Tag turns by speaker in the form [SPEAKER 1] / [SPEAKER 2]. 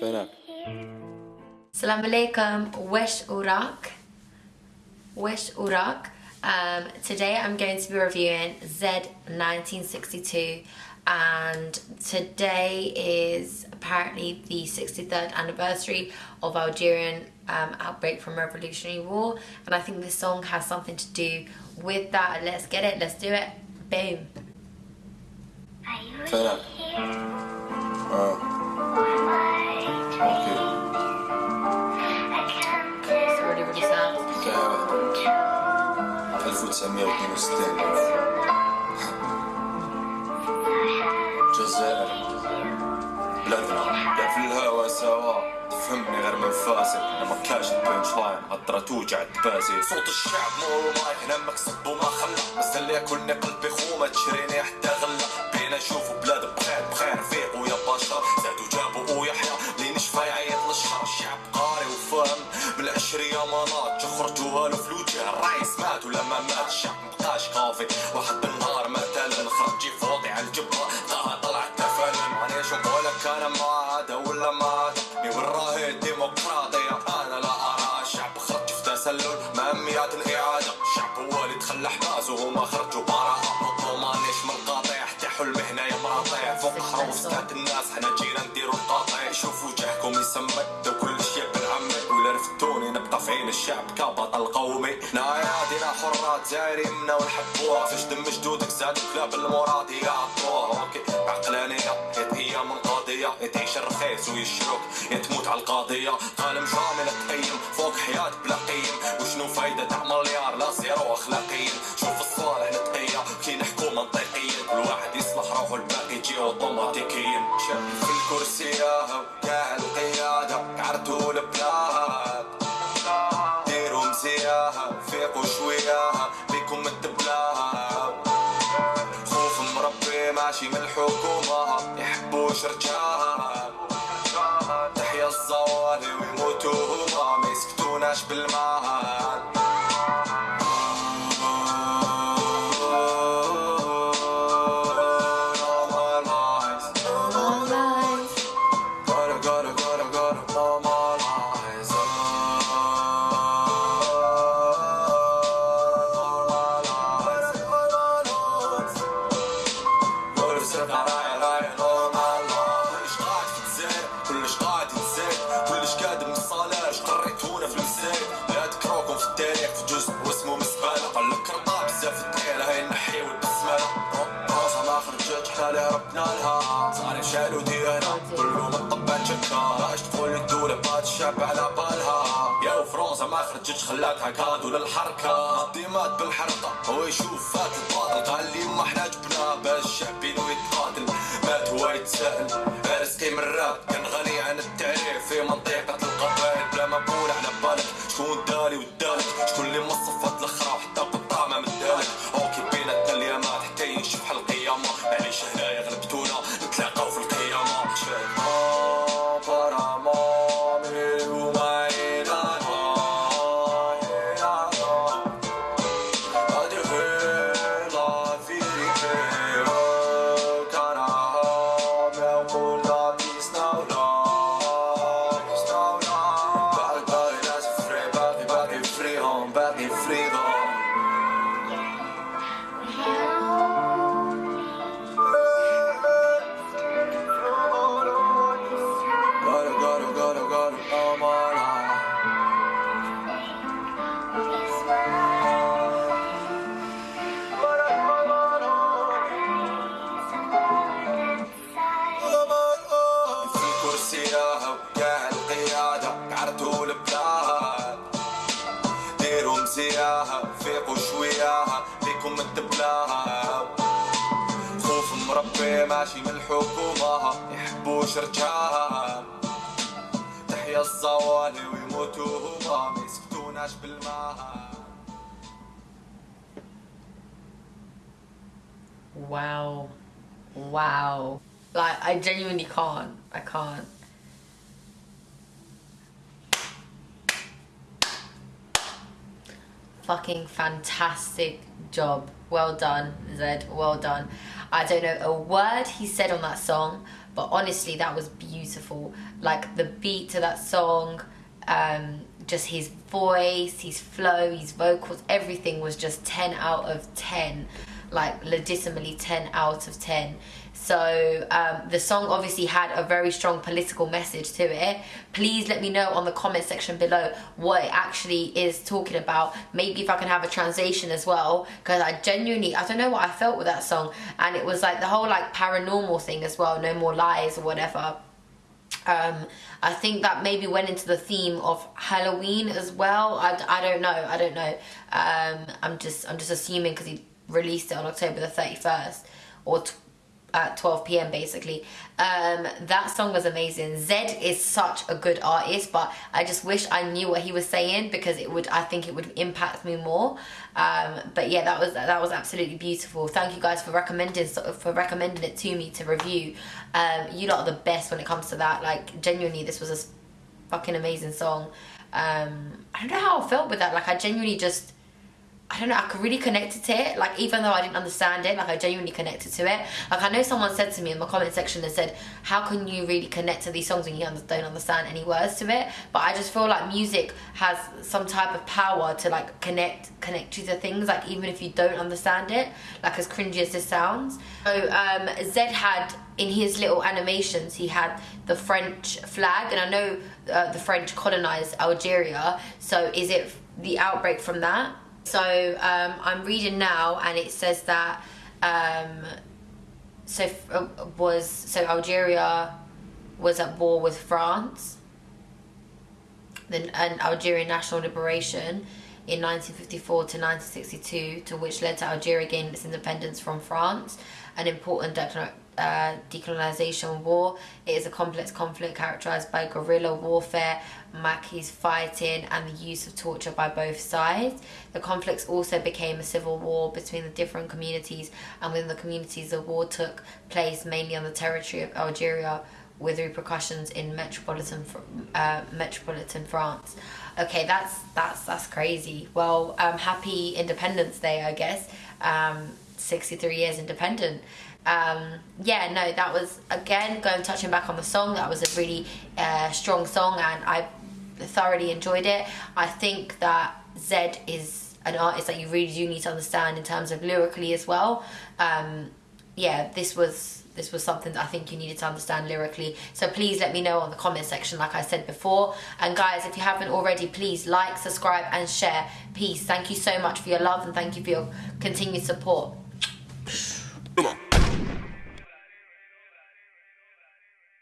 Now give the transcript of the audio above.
[SPEAKER 1] Turn.
[SPEAKER 2] Salam alaikum, wesh urak. Wesh urak. Um, today I'm going to be reviewing Z1962 and today is apparently the 63rd anniversary of Algerian um, outbreak from Revolutionary War and I think this song has something to do with that. Let's get it, let's do it. Boom. Turn
[SPEAKER 1] up. Uh. 1962 الجزائر بلادنا قاعد في الهوا سوا تفهمني غير من فاسد أنا ما كاش البنش لاين هضرة توجع التباسي صوت الشعب نور المايك هنا مكسب وما خلى اللي ياكلني قلبي خومة تشريني حتى غلة بينا نشوفوا بلاد بخير بخير فيقوا يا بشر زادوا جابوا ويحيى اللي نشفى يعيط للشر الشعب قاري وفاهم بالعشرية مناط خرجوها له اللمات مي وراهي الديمقراطية؟ أنا لا أرى. شعب خرج في تسلل. مهميات الإعادة. الشعب هو اللي تخلى حماس وهما خرجوا براءة مطلوب مانيش من قاطع حتى حلمي هنايا مراطع فوق حروف سكات الناس. حنا جينا نايادنا حرات زايرين منا ونحبوها. فاش دم جدودك زادوا كلاب المراد يعطوها. أوكي عقلانية يا هي من قضية يا تعيش الرخيص ويشروك يا تموت على القضية قالم شاملة تقيم فوق حياة بلا قيم. وشنو فايدة تاع مليار لا زيرو اخلاقيا شوف الصالح نتقية كي نحكو منطقيا كل واحد يصلح روحه الباقي يجي اوتوماتيكيا في الكرسي وكاع لها صار شالو ديانا. كله مطبات شكا باش تقول الدولة بات الشعب على بالها. يا فرنسا ما خرجتش خلاتها كادو للحركة. ديمات بالحرقة. هو يشوف فات الباطل. قال لي ما إحنا جبناه. باش الشعب يتقاتل مات هو يتساءل رزقي من الراب. كرسيها وكاع القيادة عرتو البلاد ديروا مزياها فيقوا شوياها بيكم الدبلاها خوف مربي ماشي من الحكومة يحبوش رجاها تحيا الزوالي ويموتوا هما ما يسكتوناش بالماء
[SPEAKER 2] Wow. Wow. Like, I genuinely can't. I can't. Fucking fantastic job. Well done, Zed. Well done. I don't know a word he said on that song, but honestly that was beautiful like the beat to that song um, just his voice his flow his vocals everything was just 10 out of 10 like legitimately 10 out of 10 so um, the song obviously had a very strong political message to it. Please let me know on the comment section below what it actually is talking about. Maybe if I can have a translation as well, because I genuinely I don't know what I felt with that song, and it was like the whole like paranormal thing as well. No more lies or whatever. Um, I think that maybe went into the theme of Halloween as well. I, I don't know. I don't know. Um, I'm just I'm just assuming because he released it on October the 31st or at 12 p.m. basically. Um, that song was amazing. Zed is such a good artist, but I just wish I knew what he was saying because it would. I think it would impact me more. Um, but yeah, that was that was absolutely beautiful. Thank you guys for recommending for recommending it to me to review. Um, you lot are the best when it comes to that. Like genuinely, this was a fucking amazing song. Um, I don't know how I felt with that. Like I genuinely just I don't know, I could really connect to it. Like, even though I didn't understand it, like, I genuinely connected to it. Like, I know someone said to me in my comment section and said, How can you really connect to these songs when you don't understand any words to it? But I just feel like music has some type of power to, like, connect connect you to things, like, even if you don't understand it, like, as cringy as this sounds. So, um, Zedd had in his little animations, he had the French flag, and I know uh, the French colonized Algeria. So, is it the outbreak from that? So um, I'm reading now, and it says that um, so uh, was so Algeria was at war with France. Then an Algerian national liberation in 1954 to 1962, to which led to Algeria gaining its independence from France, an important uh, decolonization war. It is a complex conflict characterized by guerrilla warfare, Maquis fighting, and the use of torture by both sides. The conflicts also became a civil war between the different communities, and within the communities, the war took place mainly on the territory of Algeria, with repercussions in metropolitan uh, metropolitan France. Okay, that's that's that's crazy. Well, um, happy Independence Day, I guess. Um, 63 years independent um, yeah, no, that was again going touching back on the song. That was a really uh, strong song, and I thoroughly enjoyed it. I think that Zedd is an artist that you really do need to understand in terms of lyrically as well. Um, yeah, this was this was something that I think you needed to understand lyrically. So please let me know on the comment section, like I said before. And guys, if you haven't already, please like, subscribe, and share. Peace. Thank you so much for your love and thank you for your continued support.